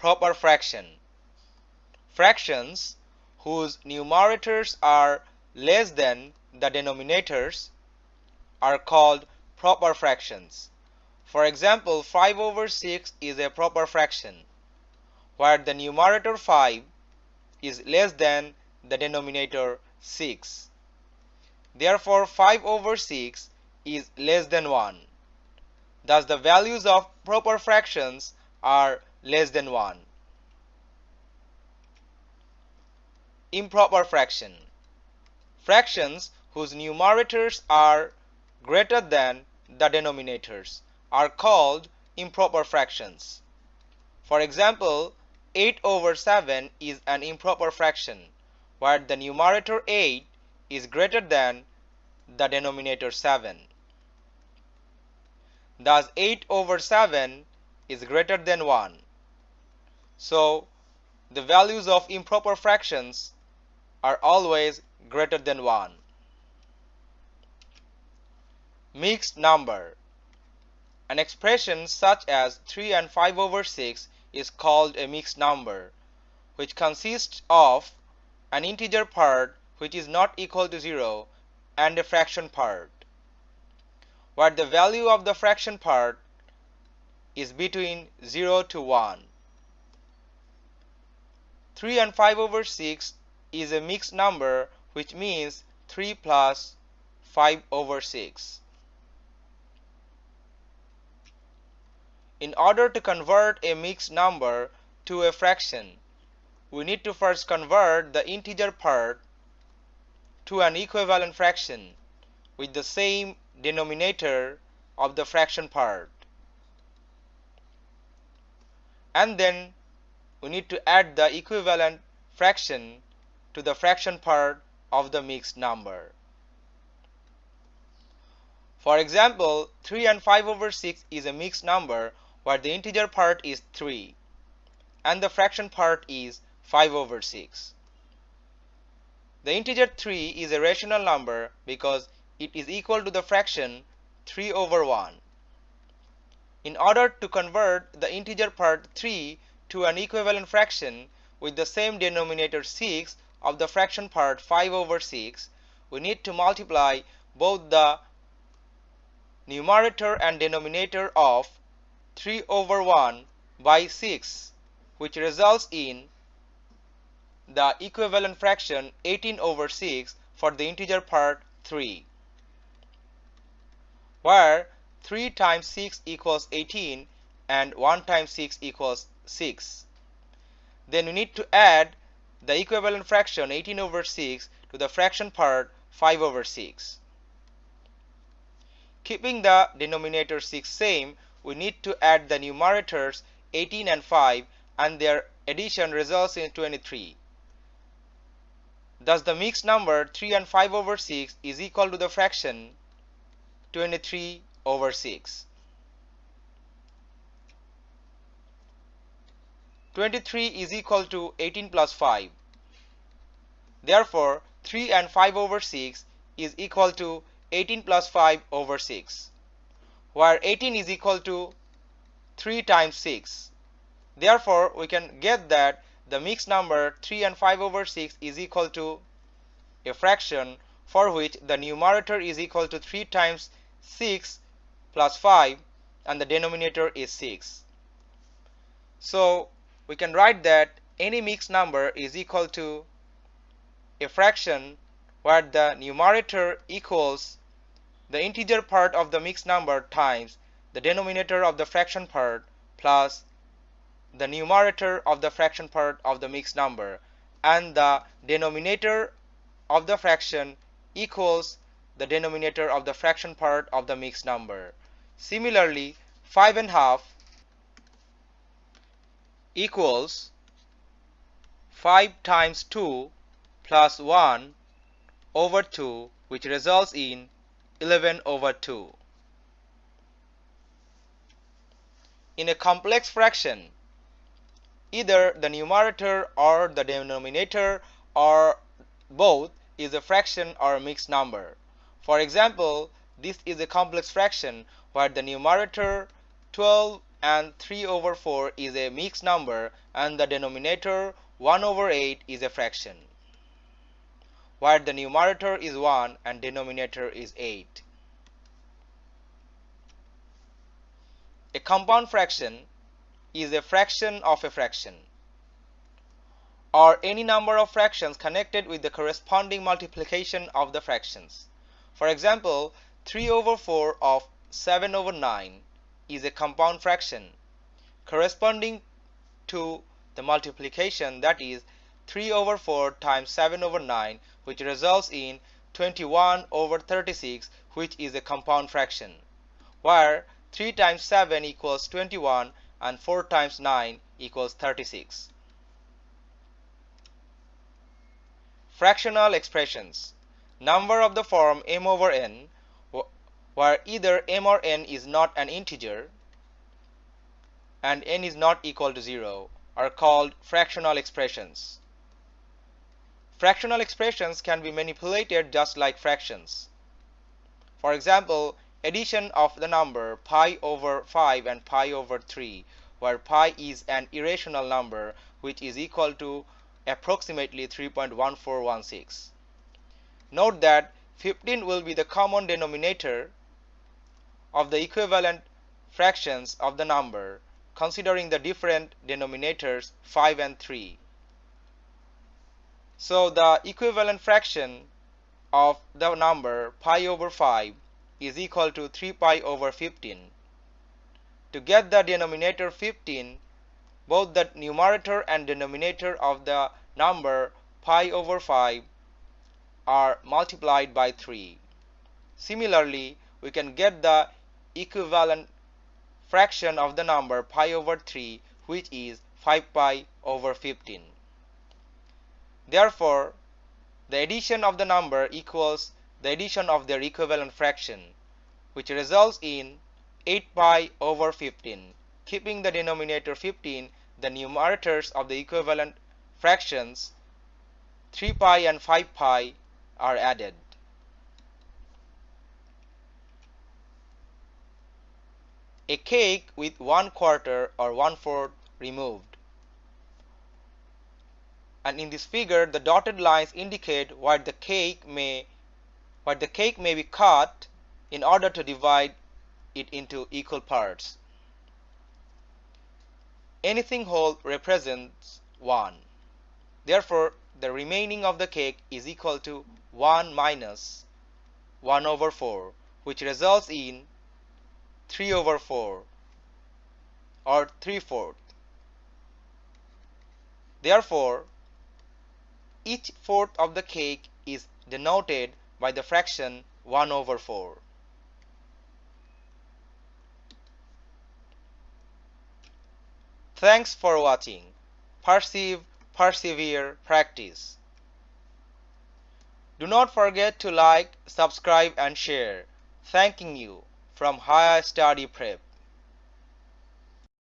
proper fraction. Fractions whose numerators are less than the denominators are called proper fractions. For example, 5 over 6 is a proper fraction where the numerator 5 is less than the denominator 6. Therefore, 5 over 6 is less than 1. Thus, the values of proper fractions are less than 1. Improper fraction. Fractions whose numerators are greater than the denominators are called improper fractions. For example, 8 over 7 is an improper fraction where the numerator 8 is greater than the denominator 7. Thus 8 over 7 is greater than 1. So the values of improper fractions are always greater than 1. Mixed number. An expression such as 3 and 5 over 6 is called a mixed number, which consists of an integer part which is not equal to 0 and a fraction part, where the value of the fraction part is between 0 to 1. 3 and 5 over 6 is a mixed number which means 3 plus 5 over 6. In order to convert a mixed number to a fraction, we need to first convert the integer part to an equivalent fraction with the same denominator of the fraction part. And then we need to add the equivalent fraction to the fraction part of the mixed number. For example, 3 and 5 over 6 is a mixed number where the integer part is 3 and the fraction part is 5 over 6. The integer 3 is a rational number because it is equal to the fraction 3 over 1. In order to convert the integer part 3 to an equivalent fraction with the same denominator 6 of the fraction part 5 over 6, we need to multiply both the numerator and denominator of 3 over 1 by 6 which results in the equivalent fraction 18 over 6 for the integer part 3 where 3 times 6 equals 18 and 1 times 6 equals 6 then we need to add the equivalent fraction 18 over 6 to the fraction part 5 over 6 keeping the denominator 6 same we need to add the numerators 18 and 5 and their addition results in 23. Thus the mixed number 3 and 5 over 6 is equal to the fraction 23 over 6. 23 is equal to 18 plus 5. Therefore 3 and 5 over 6 is equal to 18 plus 5 over 6 where 18 is equal to 3 times 6. Therefore, we can get that the mixed number 3 and 5 over 6 is equal to a fraction for which the numerator is equal to 3 times 6 plus 5 and the denominator is 6. So, we can write that any mixed number is equal to a fraction where the numerator equals the integer part of the mixed number times the denominator of the fraction part plus the numerator of the fraction part of the mixed number and the denominator of the fraction equals the denominator of the fraction part of the mixed number. Similarly, 5 and half equals 5 times 2 plus 1 over 2 which results in 11 over 2. In a complex fraction, either the numerator or the denominator or both is a fraction or a mixed number. For example, this is a complex fraction where the numerator 12 and 3 over 4 is a mixed number and the denominator 1 over 8 is a fraction where the numerator is 1 and denominator is 8. A compound fraction is a fraction of a fraction or any number of fractions connected with the corresponding multiplication of the fractions. For example, 3 over 4 of 7 over 9 is a compound fraction corresponding to the multiplication that is 3 over 4 times 7 over 9 which results in 21 over 36 which is a compound fraction where 3 times 7 equals 21 and 4 times 9 equals 36. Fractional expressions number of the form m over n where either m or n is not an integer and n is not equal to 0 are called fractional expressions. Fractional expressions can be manipulated just like fractions. For example, addition of the number pi over 5 and pi over 3 where pi is an irrational number which is equal to approximately 3.1416. Note that 15 will be the common denominator of the equivalent fractions of the number considering the different denominators 5 and 3. So the equivalent fraction of the number pi over 5 is equal to 3 pi over 15. To get the denominator 15, both the numerator and denominator of the number pi over 5 are multiplied by 3. Similarly, we can get the equivalent fraction of the number pi over 3 which is 5 pi over 15. Therefore, the addition of the number equals the addition of their equivalent fraction which results in 8 pi over 15. Keeping the denominator 15, the numerators of the equivalent fractions 3 pi and 5 pi are added. A cake with one quarter or one fourth removed. And in this figure, the dotted lines indicate where the cake may where the cake may be cut in order to divide it into equal parts. Anything whole represents 1. Therefore, the remaining of the cake is equal to 1 minus 1 over 4, which results in 3 over 4 or 3 fourth. Therefore, each fourth of the cake is denoted by the fraction 1 over 4. Thanks for watching. Perceive, persevere, practice. Do not forget to like, subscribe and share. Thanking you from Higher Study Prep.